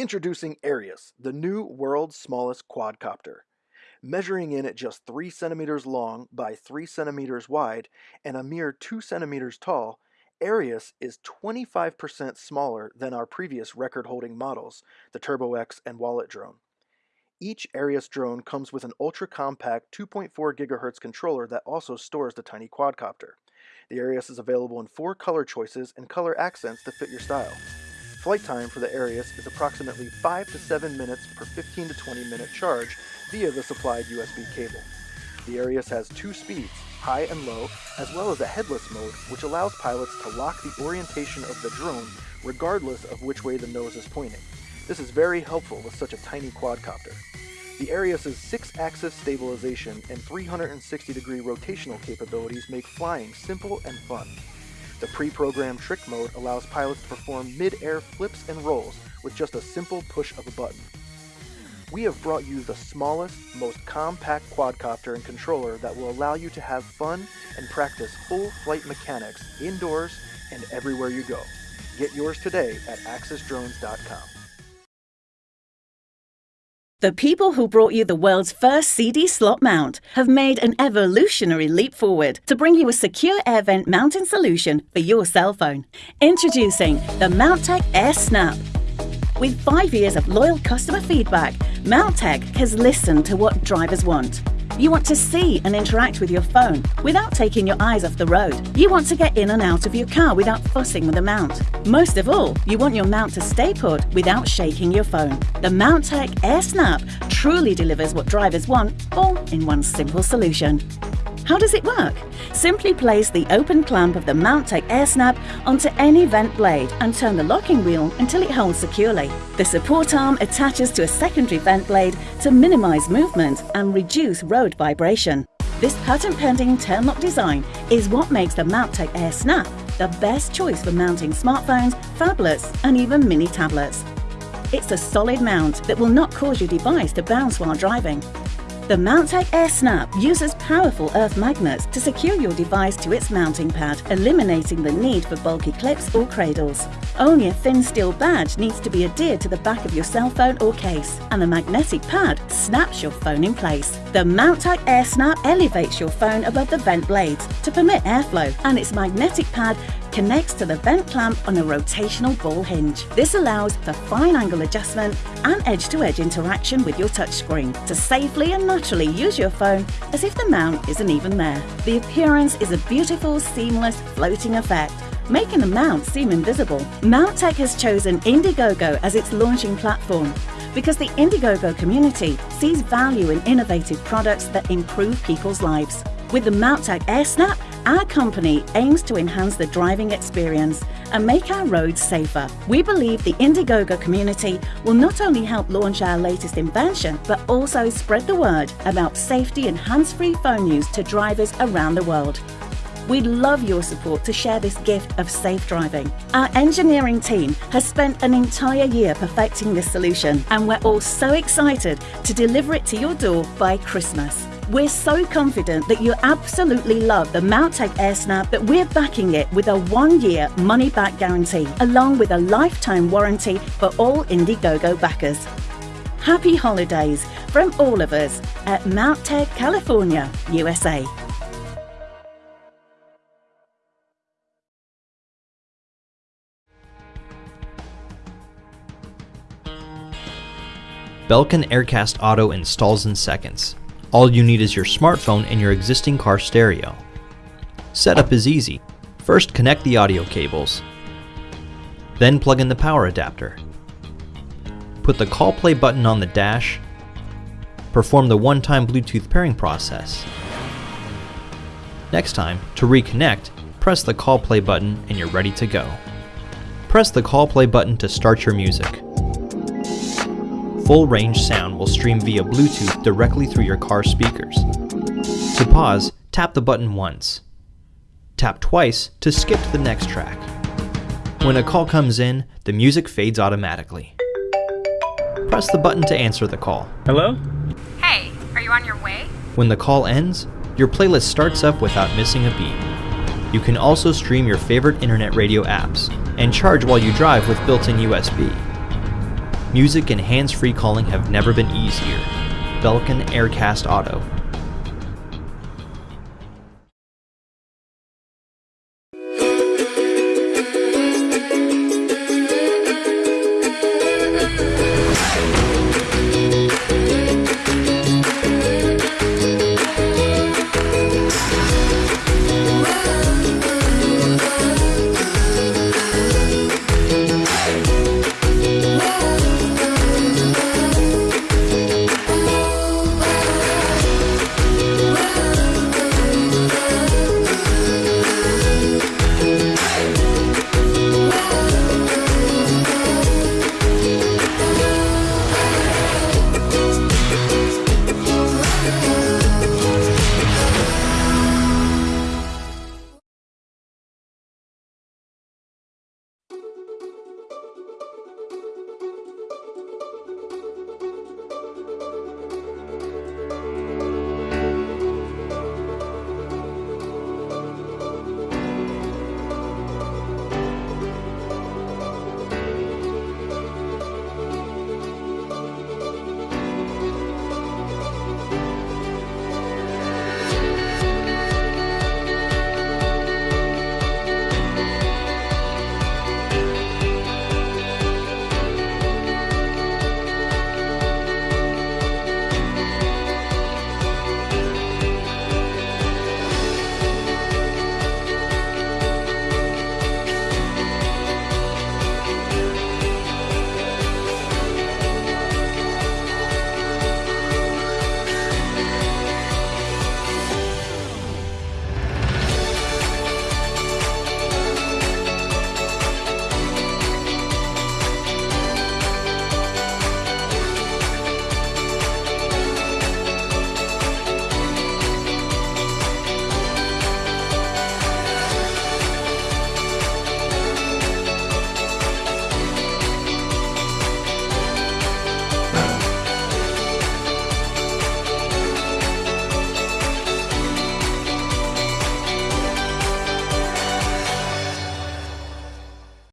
Introducing Aerius, the new world's smallest quadcopter. Measuring in at just 3 centimeters long by 3 centimeters wide and a mere 2 centimeters tall, Aerius is 25% smaller than our previous record holding models, the Turbo X and Wallet drone. Each Aerius drone comes with an ultra compact 2.4 GHz controller that also stores the tiny quadcopter. The Aerius is available in four color choices and color accents to fit your style. Flight time for the Aerius is approximately 5 to 7 minutes per 15 to 20 minute charge via the supplied USB cable. The Aerius has two speeds, high and low, as well as a headless mode, which allows pilots to lock the orientation of the drone regardless of which way the nose is pointing. This is very helpful with such a tiny quadcopter. The Aerius's 6-axis stabilization and 360-degree rotational capabilities make flying simple and fun. The pre-programmed trick mode allows pilots to perform mid-air flips and rolls with just a simple push of a button. We have brought you the smallest, most compact quadcopter and controller that will allow you to have fun and practice full flight mechanics indoors and everywhere you go. Get yours today at axisdrones.com. The people who brought you the world's first CD slot mount have made an evolutionary leap forward to bring you a secure air vent mounting solution for your cell phone. Introducing the Mountek Air Snap. With five years of loyal customer feedback, Mountek has listened to what drivers want. You want to see and interact with your phone without taking your eyes off the road. You want to get in and out of your car without fussing with the mount. Most of all, you want your mount to stay put without shaking your phone. The Mountek Air Snap truly delivers what drivers want, all in one simple solution. How does it work? Simply place the open clamp of the Mountek Air Snap onto any vent blade and turn the locking wheel until it holds securely. The support arm attaches to a secondary vent blade to minimize movement and reduce road vibration. This patent-pending turn-lock design is what makes the Mountek Air Snap the best choice for mounting smartphones, phablets and even mini tablets. It's a solid mount that will not cause your device to bounce while driving. The Mountek Air Snap uses powerful earth magnets to secure your device to its mounting pad, eliminating the need for bulky clips or cradles. Only a thin steel badge needs to be adhered to the back of your cell phone or case, and the magnetic pad snaps your phone in place. The Mountek Air Snap elevates your phone above the vent blades to permit airflow, and its magnetic pad connects to the vent clamp on a rotational ball hinge. This allows for fine angle adjustment and edge-to-edge -edge interaction with your touchscreen to safely and naturally use your phone as if the mount isn't even there. The appearance is a beautiful, seamless, floating effect making the mount seem invisible. Mountek has chosen Indiegogo as its launching platform because the Indiegogo community sees value in innovative products that improve people's lives. With the Mountek AirSnap, our company aims to enhance the driving experience and make our roads safer. We believe the Indiegogo community will not only help launch our latest invention, but also spread the word about safety and hands-free phone use to drivers around the world. We'd love your support to share this gift of safe driving. Our engineering team has spent an entire year perfecting this solution, and we're all so excited to deliver it to your door by Christmas. We're so confident that you absolutely love the Mountek Air Snap that we're backing it with a one-year money-back guarantee, along with a lifetime warranty for all Indiegogo backers. Happy holidays from all of us at Mountek California, USA. Belkin Aircast Auto installs in seconds. All you need is your smartphone and your existing car stereo. Setup is easy. First connect the audio cables. Then plug in the power adapter. Put the call play button on the dash. Perform the one-time Bluetooth pairing process. Next time, to reconnect, press the call play button and you're ready to go. Press the call play button to start your music full range sound will stream via Bluetooth directly through your car speakers. To pause, tap the button once. Tap twice to skip to the next track. When a call comes in, the music fades automatically. Press the button to answer the call. Hello? Hey, are you on your way? When the call ends, your playlist starts up without missing a beat. You can also stream your favorite internet radio apps and charge while you drive with built-in USB. Music and hands-free calling have never been easier. Belkin Aircast Auto.